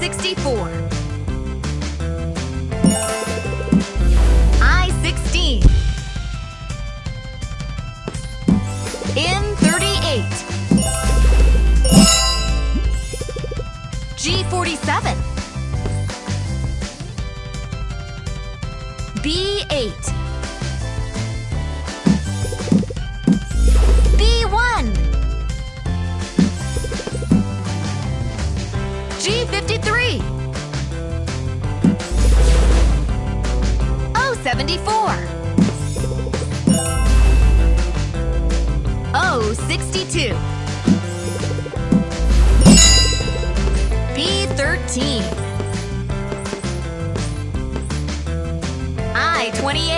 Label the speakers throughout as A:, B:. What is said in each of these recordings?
A: O64 I16 N38 G47 B8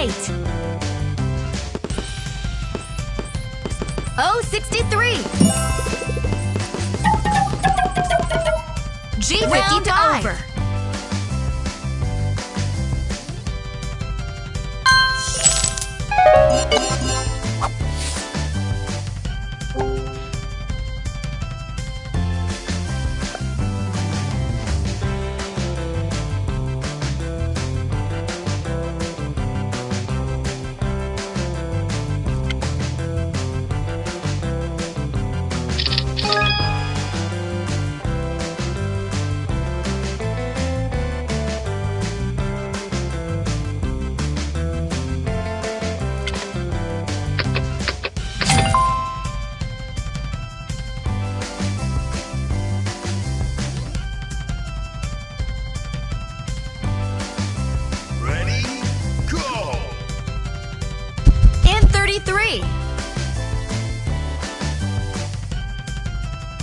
A: 8. 063. G Round over.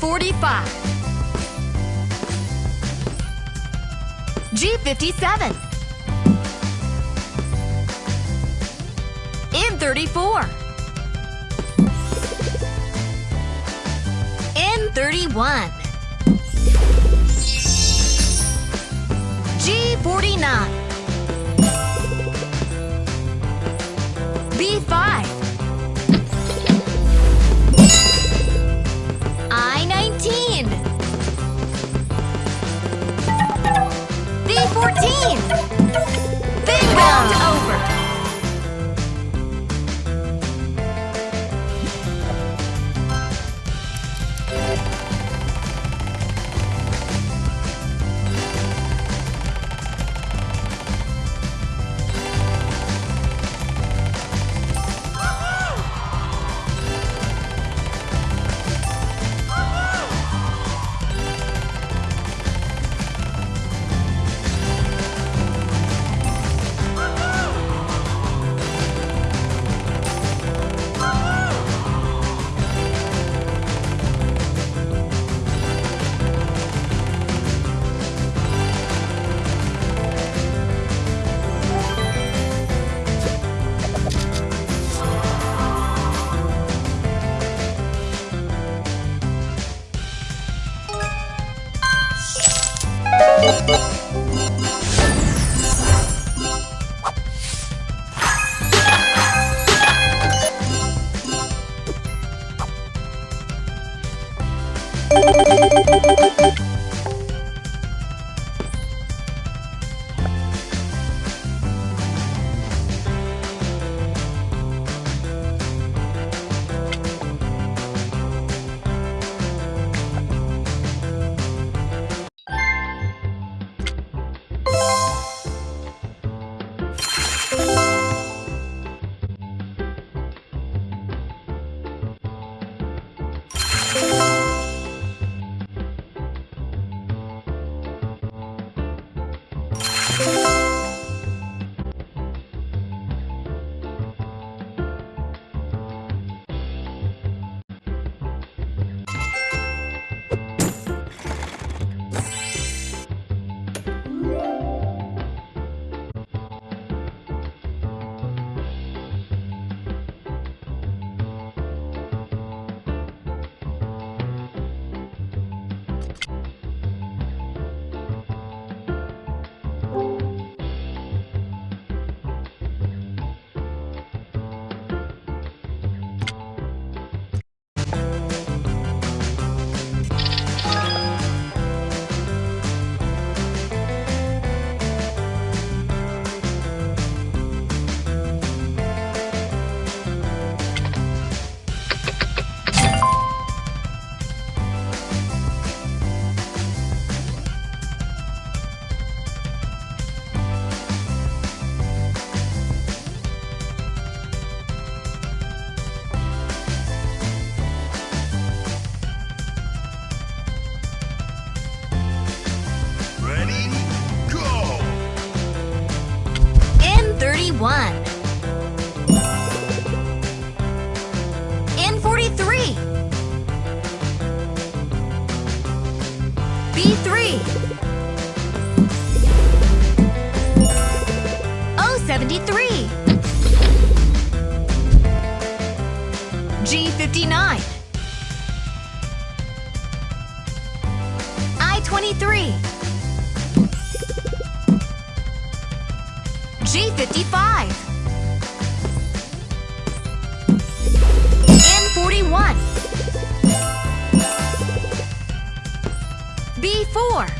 A: N45 G57 N34 N31 G49
B: Ready? Go!
A: N31. N43. B3. O73. G59. I-23. G55 N41 B4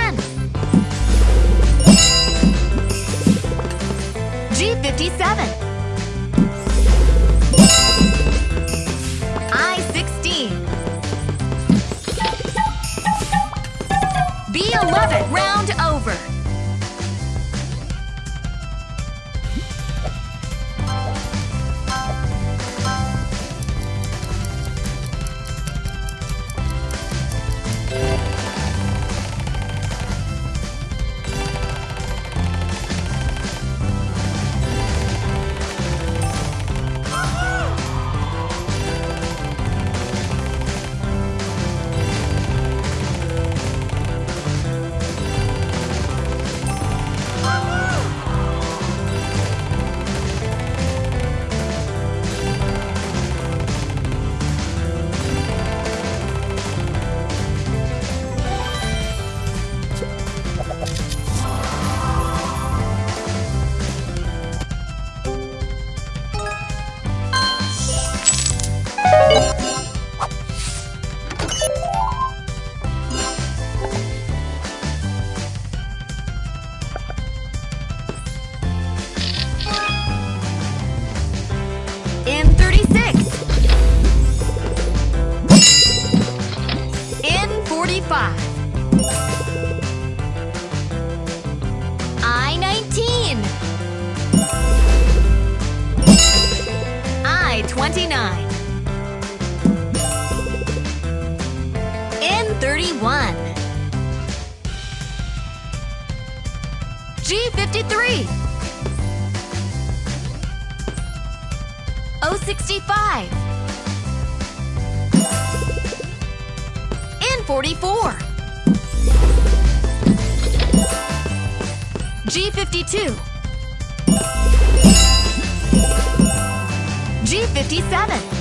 A: G53 065 N44 G52 G57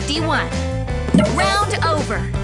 A: G51 Round over